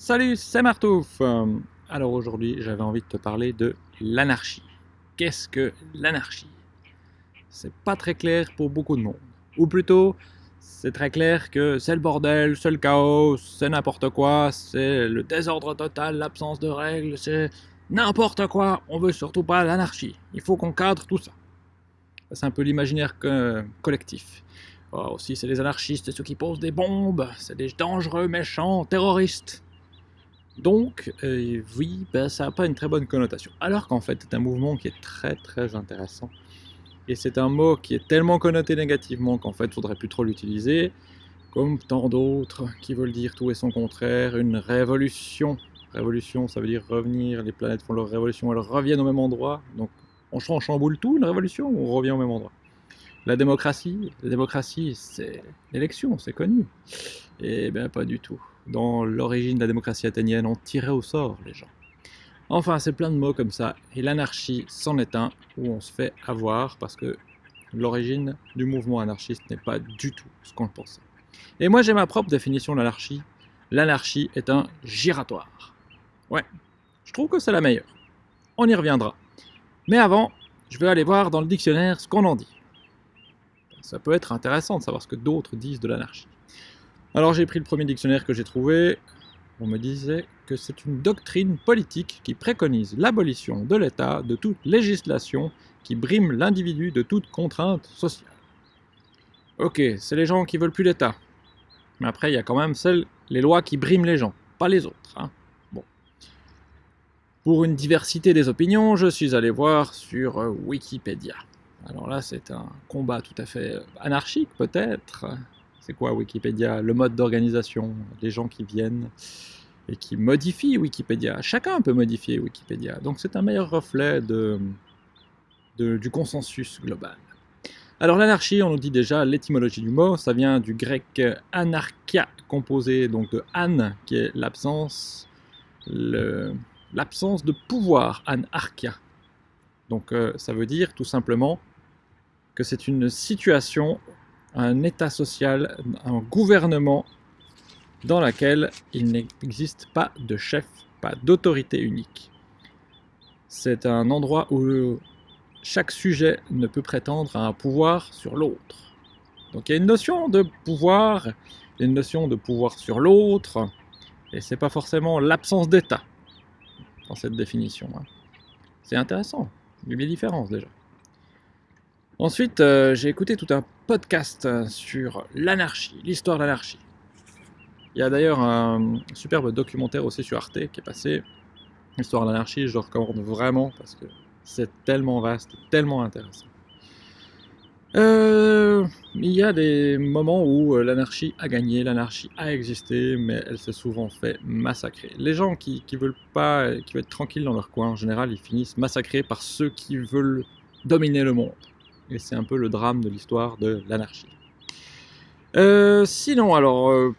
Salut, c'est Martouf Euh, Alors aujourd'hui, j'avais envie de te parler de l'anarchie. Qu'est-ce que l'anarchie? C'est pas très clair pour beaucoup de monde. Ou plutôt, c'est très clair que c'est le bordel, c'est le chaos, c'est n'importe quoi, c'est le désordre total, l'absence de règles, c'est n'importe quoi. On veut surtout pas l'anarchie. Il faut qu'on cadre tout ça. C'est un peu l'imaginaire collectif. Oh, aussi, c'est les anarchistes, ceux qui posent des bombes, c'est des dangereux, méchants, terroristes. Donc, euh, oui, ben, ça n'a pas une très bonne connotation. Alors qu'en fait, c'est un mouvement qui est très très intéressant. Et c'est un mot qui est tellement connoté négativement qu'en fait, il faudrait plus trop l'utiliser. Comme tant d'autres qui veulent dire tout et son contraire, une révolution. Révolution, ça veut dire revenir, les planètes font leur révolution, elles reviennent au même endroit. Donc, on chamboule tout, une révolution, on revient au même endroit. La démocratie, la démocratie, c'est l'élection, c'est connu. Eh bien, pas du tout. Dans l'origine de la démocratie athénienne, on tirait au sort les gens. Enfin, c'est plein de mots comme ça. Et l'anarchie c'en est un où on se fait avoir parce que l'origine du mouvement anarchiste n'est pas du tout ce qu'on pensait. Et moi, j'ai ma propre définition de l'anarchie. L'anarchie est un giratoire. Ouais, je trouve que c'est la meilleure. On y reviendra. Mais avant, je vais aller voir dans le dictionnaire ce qu'on en dit. Ça peut être intéressant de savoir ce que d'autres disent de l'anarchie. Alors j'ai pris le premier dictionnaire que j'ai trouvé. On me disait que c'est une doctrine politique qui préconise l'abolition de l'État de toute législation qui brime l'individu de toute contrainte sociale. Ok, c'est les gens qui veulent plus l'État. Mais après, il y a quand même celles, les lois qui briment les gens, pas les autres. hein. Bon. Pour une diversité des opinions, je suis allé voir sur euh, Wikipédia. Alors là, c'est un combat tout à fait euh, anarchique, peut-être. C'est quoi Wikipédia? Le mode d'organisation, les gens qui viennent et qui modifient Wikipédia. Chacun peut modifier Wikipédia, donc c'est un meilleur reflet du consensus global. Alors l'anarchie, on nous dit déjà l'étymologie du mot, ça vient du grec anarchia, composé donc de an, qui est l'absence, l'absence de pouvoir, anarchia. Donc euh, ça veut dire tout simplement que c'est une situation un état social, un gouvernement dans laquelle il n'existe pas de chef, pas d'autorité unique. C'est un endroit où chaque sujet ne peut prétendre à un pouvoir sur l'autre. Donc il y a une notion de pouvoir, une notion de pouvoir sur l'autre, et c'est pas forcément l'absence d'état dans cette définition. hein. C'est intéressant, il y a des différences déjà. Ensuite, euh, j'ai écouté tout un podcast euh, sur l'anarchie, l'histoire de l'anarchie. Il y a d'ailleurs un superbe documentaire aussi sur Arte qui est passé. L'histoire de l'anarchie, je le recommande vraiment parce que c'est tellement vaste, tellement intéressant. Euh, il y a des moments où l'anarchie a gagné, l'anarchie a existé, mais elle s'est souvent fait massacrer. Les gens qui, veulent pas, qui veulent être tranquilles dans leur coin, en général, ils finissent massacrés par ceux qui veulent dominer le monde. Et c'est un peu le drame de l'histoire de l'anarchie. Euh, sinon, alors, euh,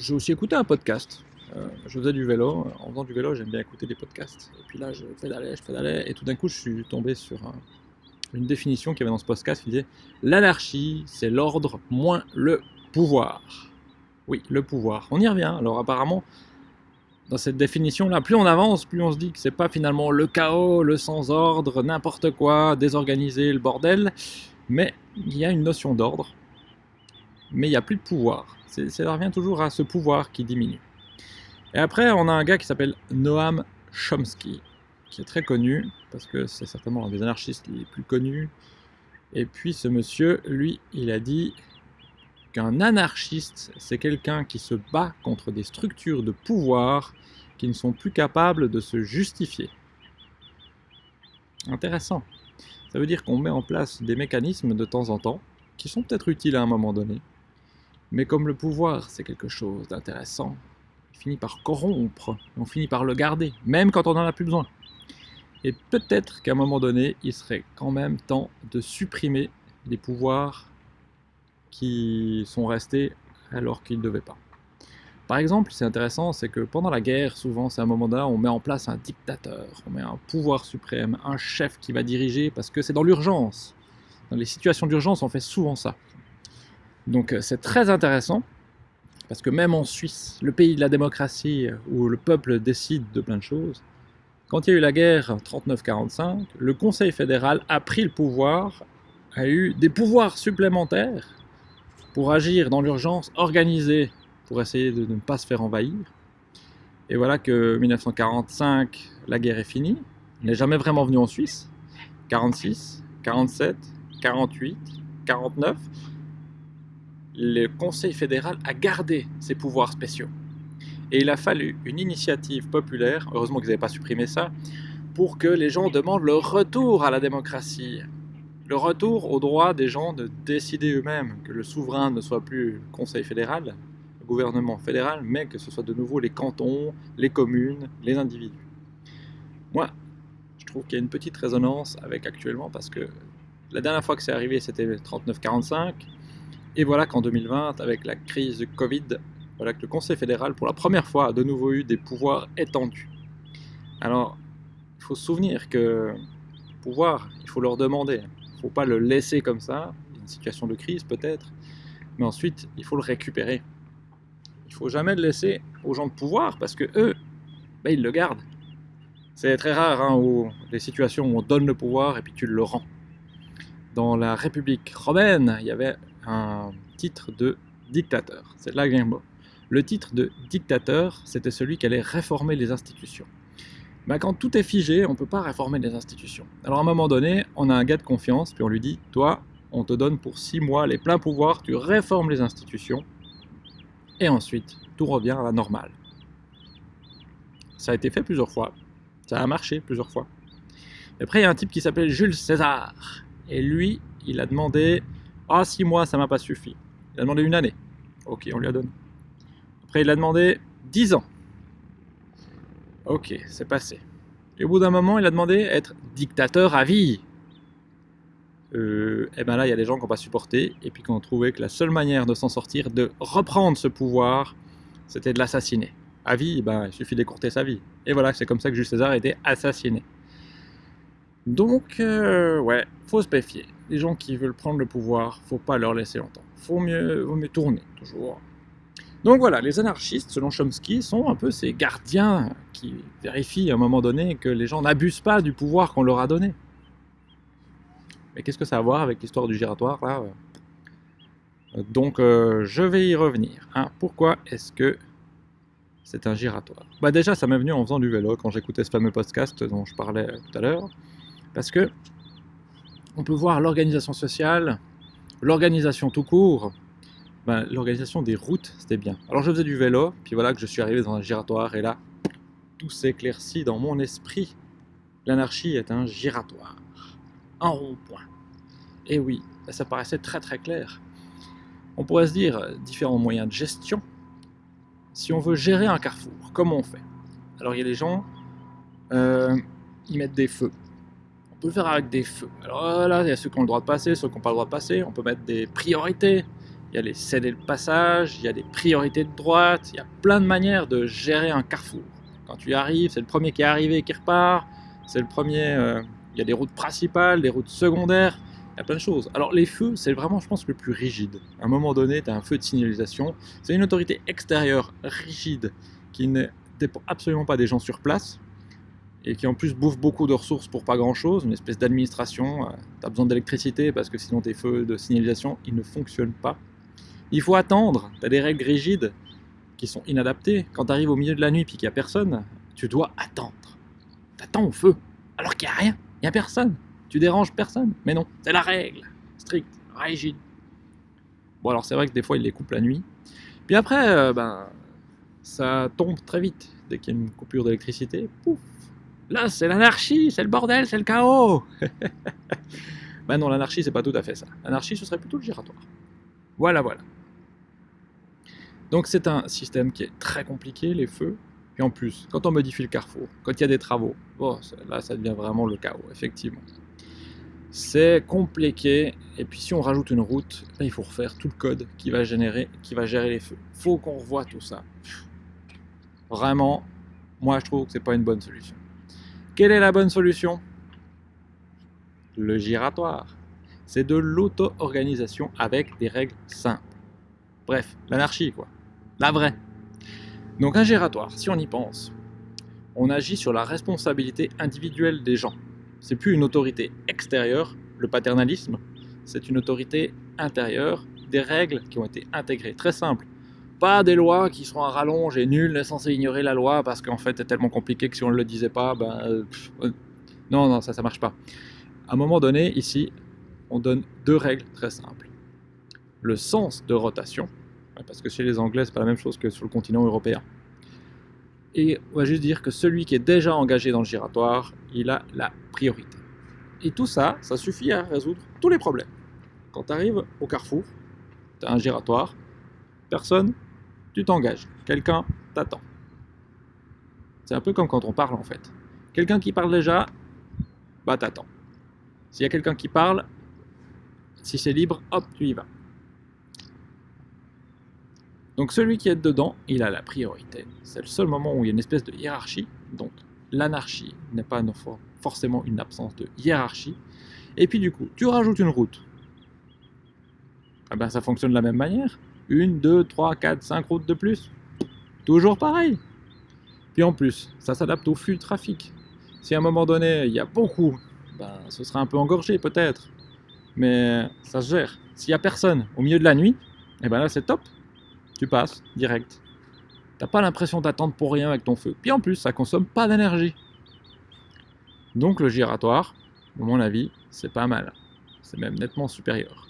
j'ai aussi écouté un podcast. Euh, je faisais du vélo. En faisant du vélo, j'aime bien écouter des podcasts. Et puis là, je pédalais, je pédalais. Et tout d'un coup, je suis tombé sur un- une définition qu'il y avait dans ce podcast qui disait L'anarchie, c'est l'ordre moins le pouvoir. Oui, le pouvoir. On y revient. Alors, apparemment, dans cette définition-là, plus on avance, plus on se dit que c'est pas finalement le chaos, le sans-ordre, n'importe quoi, désorganisé, le bordel, mais il y a une notion d'ordre, mais il n'y a plus de pouvoir. Ça revient toujours à ce pouvoir qui diminue. Et après, on a un gars qui s'appelle Noam Chomsky, qui est très connu, parce que c'est certainement un des anarchistes les plus connus. Et puis ce monsieur, lui, il a dit qu'un anarchiste, c'est quelqu'un qui se bat contre des structures de pouvoir qui ne sont plus capables de se justifier. Intéressant. Ça veut dire qu'on met en place des mécanismes de temps en temps, qui sont peut-être utiles à un moment donné, mais comme le pouvoir c'est quelque chose d'intéressant, il finit par corrompre, on finit par le garder, même quand on n'en a plus besoin. Et peut-être qu'à un moment donné, il serait quand même temps de supprimer les pouvoirs qui sont restés alors qu'ils ne devaient pas. Par exemple, c'est intéressant, c'est que pendant la guerre, souvent, c'est un moment donné, on met en place un dictateur, on met un pouvoir suprême, un chef qui va diriger, parce que c'est dans l'urgence. Dans les situations d'urgence, on fait souvent ça. Donc euh, c'est très intéressant, Parce que même en Suisse, le pays de la démocratie, où le peuple décide de plein de choses, quand il y a eu la guerre 39-45, le Conseil fédéral a pris le pouvoir, a eu des pouvoirs supplémentaires pour agir dans l'urgence, organiser pour essayer de ne pas se faire envahir. Et voilà que 1945, la guerre est finie. Il n'est jamais vraiment venu en Suisse. 46, 47, 48, 49, le Conseil fédéral a gardé ses pouvoirs spéciaux. Et il a fallu une initiative populaire, heureusement qu'ils n'avaient pas supprimé ça, pour que les gens demandent le retour à la démocratie. Le retour au droit des gens de décider eux-mêmes, que le souverain ne soit plus le Conseil fédéral, le gouvernement fédéral, mais que ce soit de nouveau les cantons, les communes, les individus. Moi, je trouve qu'il y a une petite résonance avec actuellement, parce que la dernière fois que c'est arrivé, c'était 39-45, et voilà qu'en 2020, avec la crise du Covid, voilà que le Conseil fédéral, pour la première fois, a de nouveau eu des pouvoirs étendus. Alors, il faut se souvenir que pouvoir, il faut leur demander. Il ne faut pas le laisser comme ça, une situation de crise peut-être, mais ensuite, il faut le récupérer. Il ne faut jamais le laisser aux gens de pouvoir, parce que eux, ben, ils le gardent. C'est très rare, hein, où, des situations où on donne le pouvoir et puis tu le rends. Dans la République romaine, il y avait un titre de dictateur. C'est là que Le titre de dictateur, c'était celui qui allait réformer les institutions. Mais quand tout est figé, on ne peut pas réformer les institutions. Alors à un moment donné, on a un gars de confiance, puis on lui dit, toi, on te donne pour six mois les pleins pouvoirs, tu réformes les institutions, et ensuite, tout revient à la normale. Ça a été fait plusieurs fois, ça a marché plusieurs fois. après, il y a un type qui s'appelle Jules César, et lui, il a demandé ah, six mois, ça m'a pas suffi. Il a demandé une année. Ok, on lui a donné. Après, il a demandé 10 ans. Ok, c'est passé. Et au bout d'un moment, il a demandé être dictateur à vie. Euh, et bien là, il y a des gens qui n'ont pas supporté et puis qui ont trouvé que la seule manière de s'en sortir, de reprendre ce pouvoir, c'était de l'assassiner. À vie, ben, il suffit d'écourter sa vie. Et voilà, c'est comme ça que Jules César a été assassiné. Donc, euh, ouais, faut se méfier les gens qui veulent prendre le pouvoir, faut pas leur laisser longtemps. Faut mieux, vaut mieux tourner, toujours. Donc voilà, les anarchistes, selon Chomsky, sont un peu ces gardiens qui vérifient à un moment donné que les gens n'abusent pas du pouvoir qu'on leur a donné. Mais qu'est-ce que ça a à voir avec l'histoire du giratoire, là? Donc, euh, je vais y revenir. Hein. Pourquoi est-ce que c'est un giratoire? Bah déjà, ça m'est venu en faisant du vélo, quand j'écoutais ce fameux podcast dont je parlais tout à l'heure. Parce que on peut voir l'organisation sociale, l'organisation tout court, ben, l'organisation des routes, c'était bien. Alors je faisais du vélo, puis voilà que je suis arrivé dans un giratoire, et là, tout s'éclaircit dans mon esprit. L'anarchie est un giratoire, un rond-point. Et oui, ça paraissait très très clair. On pourrait se dire différents moyens de gestion. Si on veut gérer un carrefour, comment on fait? Alors il y a des gens, euh, ils mettent des feux. On peut le faire avec des feux. Alors là, il y a ceux qui ont le droit de passer, ceux qui n'ont pas le droit de passer. On peut mettre des priorités. Il y a les céder le passage, il y a des priorités de droite. Il y a plein de manières de gérer un carrefour. Quand tu arrives, c'est le premier qui est arrivé qui repart. C'est le premier... Euh, il y a des routes principales, des routes secondaires. Il y a plein de choses. Alors les feux, c'est vraiment, je pense, le plus rigide. À un moment donné, tu as un feu de signalisation. C'est une autorité extérieure rigide qui ne dépend absolument pas des gens sur place et qui en plus bouffe beaucoup de ressources pour pas grand chose, une espèce d'administration, euh, tu as besoin d'électricité parce que sinon tes feux de signalisation ils ne fonctionnent pas. Il faut attendre, tu des règles rigides qui sont inadaptées. Quand tu au milieu de la nuit et qu'il n'y a personne, tu dois attendre. Tu attends au feu, alors qu'il n'y a rien, il n'y a personne. Tu déranges personne. Mais non, c'est la règle, stricte, rigide. Bon alors c'est vrai que des fois il les coupe la nuit. Puis après, euh, ben, ça tombe très vite. Dès qu'il y a une coupure d'électricité, pouf, Là, c'est l'anarchie, c'est le bordel, c'est le chaos. ben non, l'anarchie, c'est pas tout à fait ça. L'anarchie, ce serait plutôt le giratoire. Voilà, voilà. Donc c'est un système qui est très compliqué, les feux. Et en plus, quand on modifie le carrefour, quand il y a des travaux, là, ça devient vraiment le chaos, effectivement. C'est compliqué, et puis si on rajoute une route, il faut refaire tout le code qui va générer, qui va gérer les feux. Faut qu'on revoie tout ça. Vraiment, moi je trouve que c'est pas une bonne solution. Quelle est la bonne solution? Le giratoire. C'est de l'auto-organisation avec des règles simples. Bref, l'anarchie quoi. La vraie. Donc un giratoire, si on y pense, on agit sur la responsabilité individuelle des gens. C'est plus une autorité extérieure, le paternalisme, c'est une autorité intérieure, des règles qui ont été intégrées. Très simple. Pas des lois qui sont à rallonge et nul n'est censé ignorer la loi parce qu'en fait c'est tellement compliqué que si on ne le disait pas, ben... Euh, non, non, ça, ça marche pas. À un moment donné, ici, on donne deux règles très simples. Le sens de rotation, parce que chez les Anglais, c'est pas la même chose que sur le continent européen. Et on va juste dire que celui qui est déjà engagé dans le giratoire, il a la priorité. Et tout ça, ça suffit à résoudre tous les problèmes. Quand tu arrives au carrefour, tu as un giratoire, personne, tu t'engages. Quelqu'un t'attend. C'est un peu comme quand on parle en fait. Quelqu'un qui parle déjà, bah t'attends. S'il y a quelqu'un qui parle, si c'est libre, hop, tu y vas. Donc celui qui est dedans, il a la priorité. C'est le seul moment où il y a une espèce de hiérarchie. Donc l'anarchie n'est pas forcément une absence de hiérarchie. Et puis du coup, tu rajoutes une route. Ah ben, ça fonctionne de la même manière. Une, deux, trois, quatre, cinq routes de plus. Toujours pareil. Puis en plus, ça s'adapte au flux de trafic. Si à un moment donné, il y a beaucoup, ben, ce sera un peu engorgé peut-être. Mais ça se gère. S'il n'y a personne au milieu de la nuit, et eh ben là c'est top tu passes direct. T'as pas l'impression d'attendre pour rien avec ton feu. Puis en plus, ça consomme pas d'énergie. Donc le giratoire, à mon avis, c'est pas mal. C'est même nettement supérieur.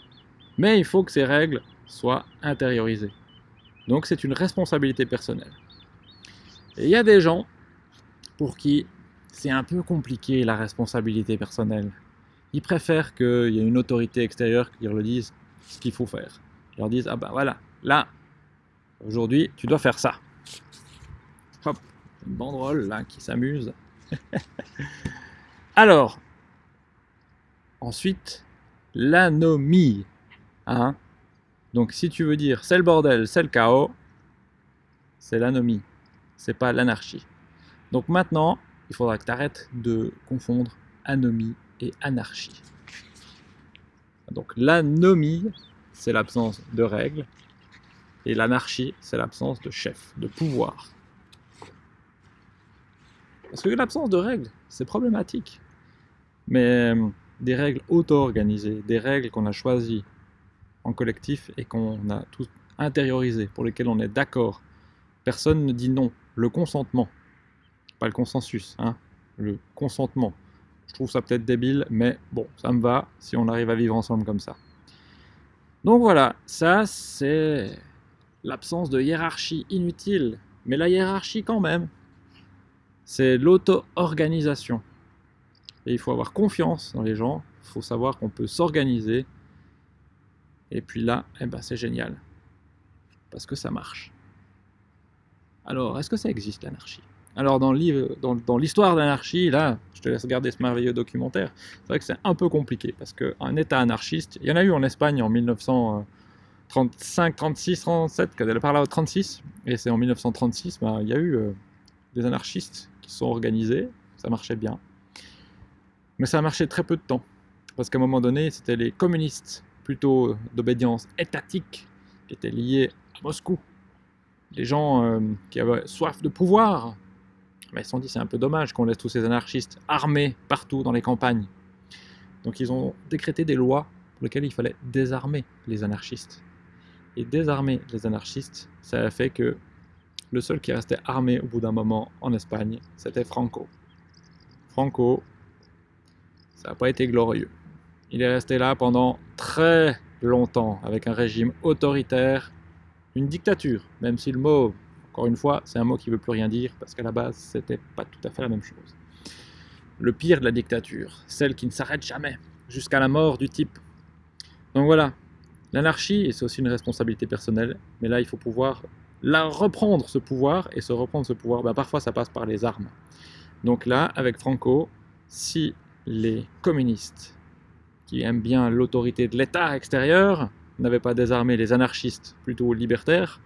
Mais il faut que ces règles soient intériorisées. Donc c'est une responsabilité personnelle. Et il y a des gens pour qui c'est un peu compliqué la responsabilité personnelle. Ils préfèrent qu'il y ait une autorité extérieure qui leur dise ce qu'il faut faire. Ils leur disent, ah ben voilà, là, Aujourd'hui, tu dois faire ça. Hop, une banderole là qui s'amuse. Alors, ensuite, l'anomie. Hein Donc si tu veux dire c'est le bordel, c'est le chaos, c'est l'anomie, c'est pas l'anarchie. Donc maintenant, il faudra que tu arrêtes de confondre anomie et anarchie. Donc l'anomie, c'est l'absence de règles, et l'anarchie, c'est l'absence de chef, de pouvoir. Parce que l'absence de règles, c'est problématique. Mais euh, des règles auto-organisées, des règles qu'on a choisies en collectif et qu'on a tous intériorisées, pour lesquelles on est d'accord. Personne ne dit non. Le consentement, pas le consensus, hein, le consentement. Je trouve ça peut-être débile, mais bon, ça me va si on arrive à vivre ensemble comme ça. Donc voilà, ça c'est l'absence de hiérarchie inutile, mais la hiérarchie quand même. C'est l'auto-organisation. Et il faut avoir confiance dans les gens, il faut savoir qu'on peut s'organiser. Et puis là, eh ben, c'est génial. Parce que ça marche. Alors, est-ce que ça existe l'anarchie? Alors, dans l'histoire de l'anarchie, là, je te laisse regarder ce merveilleux documentaire, c'est vrai que c'est un peu compliqué, parce qu'un État anarchiste, il y en a eu en Espagne en 1900... 35, 36, 37, quand elle parle au 36, et c'est en 1936, bah, il y a eu euh, des anarchistes qui se sont organisés, ça marchait bien. Mais ça a marché très peu de temps, parce qu'à un moment donné, c'était les communistes, plutôt d'obédience étatique, qui étaient liés à Moscou. Les gens euh, qui avaient soif de pouvoir, mais ils se sont dit c'est un peu dommage qu'on laisse tous ces anarchistes armés partout dans les campagnes. Donc ils ont décrété des lois pour lesquelles il fallait désarmer les anarchistes et désarmer les anarchistes, ça a fait que le seul qui restait armé au bout d'un moment en Espagne, c'était Franco. Franco, ça n'a pas été glorieux. Il est resté là pendant très longtemps avec un régime autoritaire, une dictature, même si le mot, encore une fois, c'est un mot qui ne veut plus rien dire parce qu'à la base, c'était pas tout à fait la même chose. Le pire de la dictature, celle qui ne s'arrête jamais, jusqu'à la mort du type. Donc voilà, L'anarchie, c'est aussi une responsabilité personnelle, mais là, il faut pouvoir la reprendre ce pouvoir, et se reprendre ce pouvoir, ben, parfois ça passe par les armes. Donc là, avec Franco, si les communistes, qui aiment bien l'autorité de l'État extérieur, n'avaient pas désarmé les anarchistes plutôt libertaires,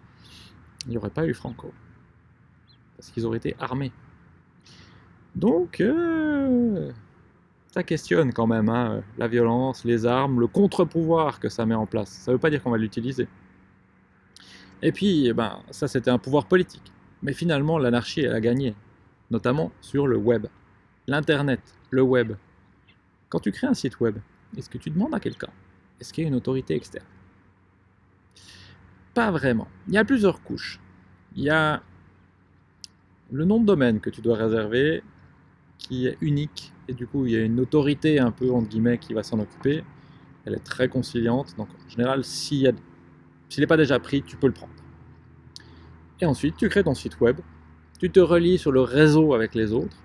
il n'y aurait pas eu Franco. Parce qu'ils auraient été armés. Donc, euh, ça questionne quand même hein, la violence, les armes, le contre-pouvoir que ça met en place. Ça ne veut pas dire qu'on va l'utiliser. Et puis, eh ben, ça c'était un pouvoir politique. Mais finalement, l'anarchie, elle a gagné, notamment sur le web. L'Internet, le web. Quand tu crées un site web, est-ce que tu demandes à quelqu'un? Est-ce qu'il y a une autorité externe? Pas vraiment. Il y a plusieurs couches. Il y a le nom de domaine que tu dois réserver, qui est unique, et du coup il y a une autorité un peu entre guillemets qui va s'en occuper. Elle est très conciliante, donc en général s'il n'est pas déjà pris, tu peux le prendre. Et ensuite tu crées ton site web, tu te relis sur le réseau avec les autres,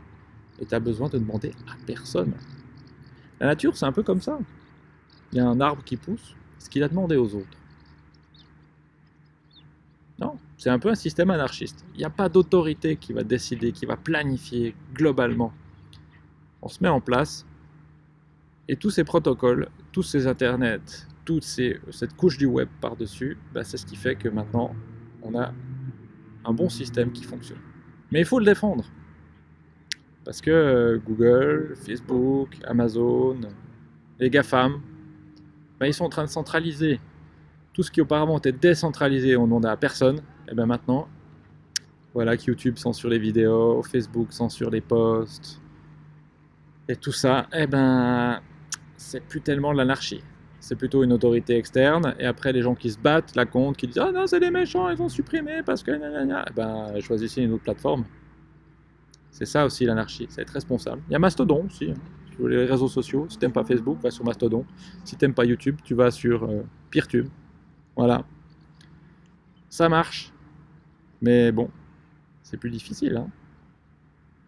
et tu as besoin de demander à personne. La nature c'est un peu comme ça. Il y a un arbre qui pousse, ce qu'il a demandé aux autres. Non, c'est un peu un système anarchiste. Il n'y a pas d'autorité qui va décider, qui va planifier globalement. On se met en place et tous ces protocoles, tous ces internets, toute cette couche du web par-dessus, bah, c'est ce qui fait que maintenant on a un bon système qui fonctionne. Mais il faut le défendre. Parce que euh, Google, Facebook, Amazon, les GAFAM, bah, ils sont en train de centraliser tout ce qui auparavant était décentralisé, on demandait à personne, et bien maintenant, voilà que YouTube censure les vidéos, Facebook censure les posts, et tout ça, et ben, c'est plus tellement l'anarchie. C'est plutôt une autorité externe, et après les gens qui se battent la compte, qui disent « Ah non, c'est des méchants, ils vont supprimer parce que... » Eh ben, choisissez une autre plateforme. C'est ça aussi l'anarchie, c'est être responsable. Il y a Mastodon aussi, hein, sur les réseaux sociaux. Si t'aimes pas Facebook, va sur Mastodon. Si t'aimes pas YouTube, tu vas sur euh, Peertube. Voilà. Ça marche. Mais bon, c'est plus difficile. Hein.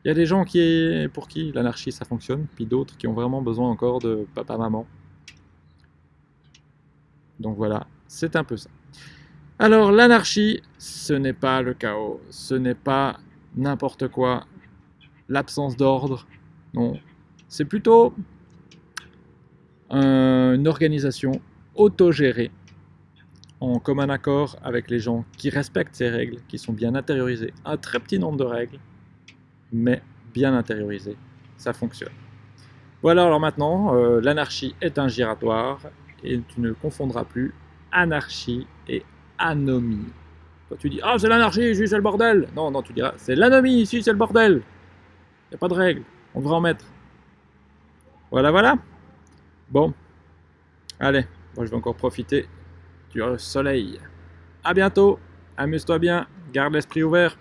Il y a des gens qui, pour qui l'anarchie ça fonctionne, puis d'autres qui ont vraiment besoin encore de papa-maman. Donc voilà, c'est un peu ça. Alors l'anarchie, ce n'est pas le chaos, ce n'est pas n'importe quoi, l'absence d'ordre, non. C'est plutôt une organisation autogérée en commun accord avec les gens qui respectent ces règles, qui sont bien intériorisées. Un très petit nombre de règles, mais bien intériorisées. Ça fonctionne. Voilà, alors maintenant, euh, l'anarchie est un giratoire et tu ne confondras plus anarchie et anomie. Quand tu dis « Ah, c'est l'anarchie, ici c'est le bordel !» Non, non, tu diras « C'est l'anomie, ici c'est le bordel !» Il n'y a pas de règles, on devrait en mettre. Voilà, voilà. Bon, allez, moi je vais encore profiter du soleil. A bientôt, amuse-toi bien, garde l'esprit ouvert.